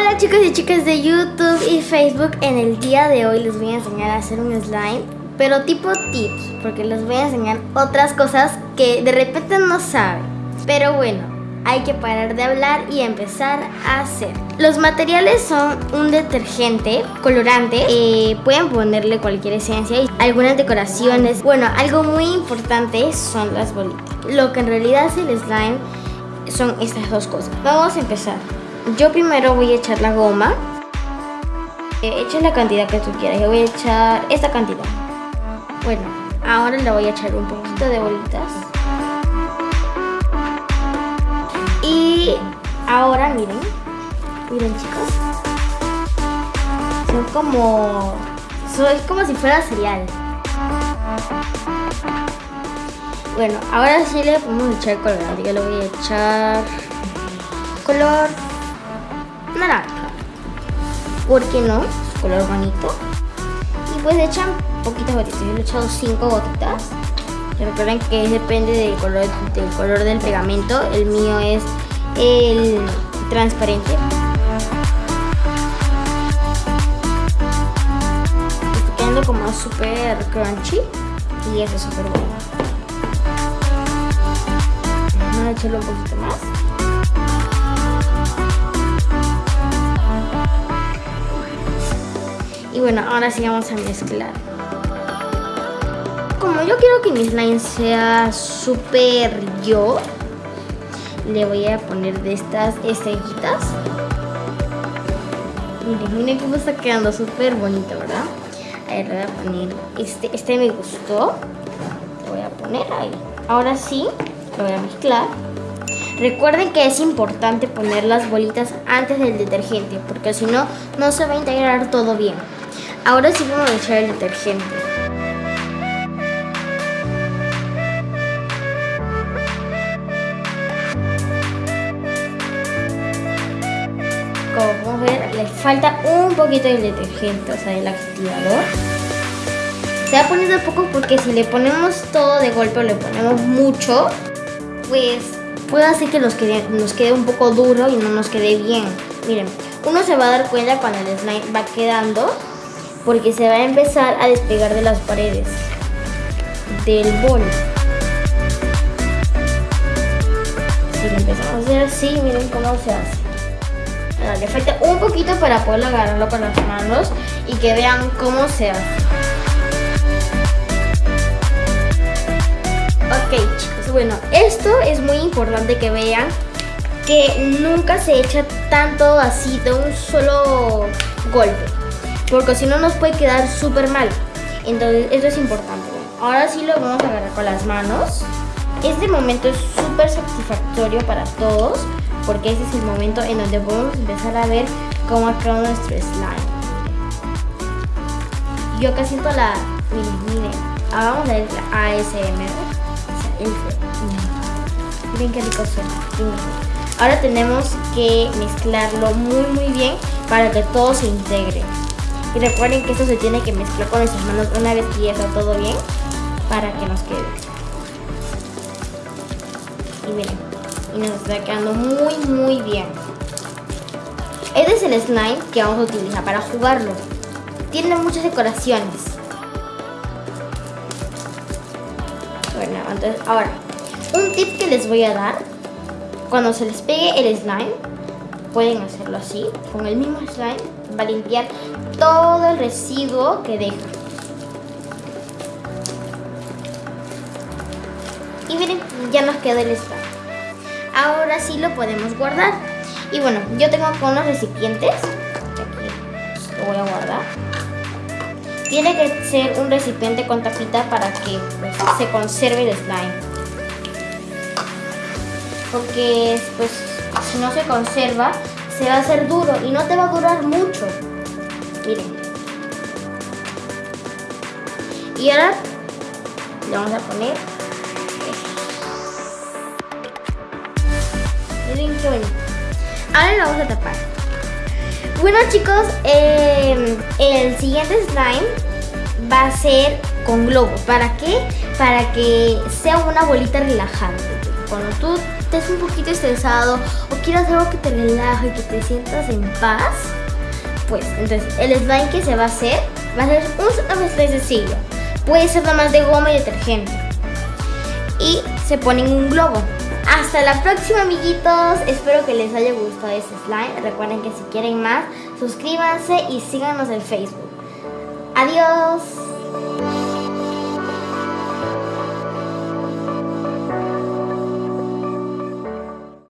Hola chicos y chicas de YouTube y Facebook. En el día de hoy les voy a enseñar a hacer un slime, pero tipo tips, porque les voy a enseñar otras cosas que de repente no saben. Pero bueno, hay que parar de hablar y empezar a hacer. Los materiales son un detergente, colorante, eh, pueden ponerle cualquier esencia y algunas decoraciones. Bueno, algo muy importante son las bolitas. Lo que en realidad es el slime son estas dos cosas. Vamos a empezar. Yo primero voy a echar la goma. Eh, echa la cantidad que tú quieras. Yo voy a echar esta cantidad. Bueno, ahora le voy a echar un poquito de bolitas. Y ahora miren, miren chicos. Son como, es como si fuera cereal. Bueno, ahora sí le podemos echar colorante. Yo le voy a echar color. ¿Por qué no? Color bonito. Y pues echan poquitas gotitas. Yo le he echado 5 gotitas. Recuerden que depende del color, del color del pegamento. El mío es el transparente. Está quedando como súper crunchy. Y eso es súper bueno. Vamos a echarlo un poquito más. Y bueno, ahora sí vamos a mezclar. Como yo quiero que mi slime sea súper yo, le voy a poner de estas estrellitas. Miren, miren cómo está quedando súper bonito, ¿verdad? Ahí le voy a poner este, este me gustó. Lo voy a poner ahí. Ahora sí, lo voy a mezclar. Recuerden que es importante poner las bolitas antes del detergente, porque si no, no se va a integrar todo bien. Ahora sí vamos a echar el detergente. Como podemos ver, le falta un poquito del detergente, o sea, del activador. Se va de poco porque si le ponemos todo de golpe o le ponemos mucho, pues puede hacer que nos quede, nos quede un poco duro y no nos quede bien. Miren, uno se va a dar cuenta cuando el slime va quedando porque se va a empezar a despegar de las paredes del bol. Si lo empezamos a hacer así, miren cómo se hace. Ahora, le falta un poquito para poder agarrarlo con las manos y que vean cómo se hace. Ok chicos, bueno, esto es muy importante que vean que nunca se echa tanto así de un solo golpe porque si no nos puede quedar súper mal. Entonces, eso es importante. Ahora sí lo vamos a agarrar con las manos. Este momento es súper satisfactorio para todos, porque este es el momento en donde podemos empezar a ver cómo ha quedado nuestro slime. Yo acá siento la... Miren, miren. Ahora vamos a ver la ASMR. Miren qué rico suena. Ahora tenemos que mezclarlo muy muy bien para que todo se integre. Y recuerden que esto se tiene que mezclar con nuestras manos una vez que ya está todo bien para que nos quede. Y miren, y nos está quedando muy muy bien. Este es el slime que vamos a utilizar para jugarlo. Tiene muchas decoraciones. Bueno, entonces ahora, un tip que les voy a dar. Cuando se les pegue el slime, pueden hacerlo así, con el mismo slime, va a limpiar todo el residuo que deja. Y miren, ya nos queda el slime. Ahora sí lo podemos guardar. Y bueno, yo tengo con los recipientes. Aquí lo voy a guardar. Tiene que ser un recipiente con tapita para que pues, se conserve el slime. Porque pues si no se conserva, se va a hacer duro y no te va a durar mucho. Miren. Y ahora le vamos a poner Miren qué bonito. Ahora lo vamos a tapar. Bueno chicos, eh, el siguiente slime va a ser con globos. ¿Para qué? Para que sea una bolita relajante. Cuando tú estés un poquito estresado o quieras algo que te relaje y que te sientas en paz, pues entonces el slime que se va a hacer va a ser un slime sencillo. Puede ser nada más de goma y detergente. Y se pone en un globo. Hasta la próxima amiguitos, espero que les haya gustado este slime. Recuerden que si quieren más, suscríbanse y síganos en Facebook. Adiós.